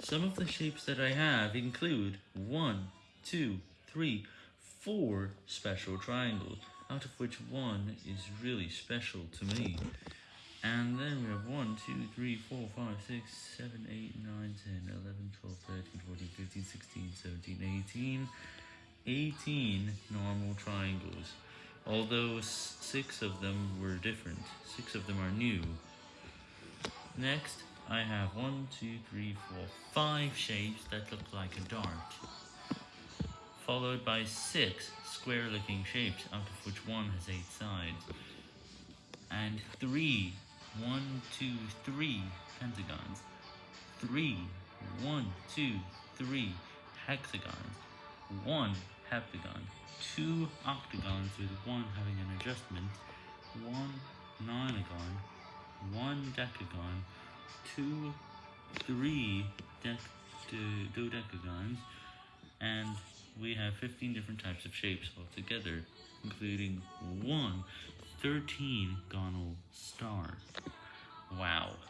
Some of the shapes that I have include one, two, three, four special triangles, out of which one is really special to me. And then we have 1, 2, 3, 4, 5, 6, 7, 8, 9, 10, 11, 12, 13, 14, 15, 16, 17, 18, 18 normal triangles. Although 6 of them were different, 6 of them are new. Next, I have 1, 2, 3, 4, 5 shapes that look like a dart. Followed by 6 square-looking shapes, out of which one has 8 sides. And 3 one, two, three pentagons, three, one, two, three hexagons, one heptagon, two octagons with one having an adjustment, one nonagon, one decagon, two, three dec dodecagons, and we have 15 different types of shapes altogether, including one 13 gonal star. Wow.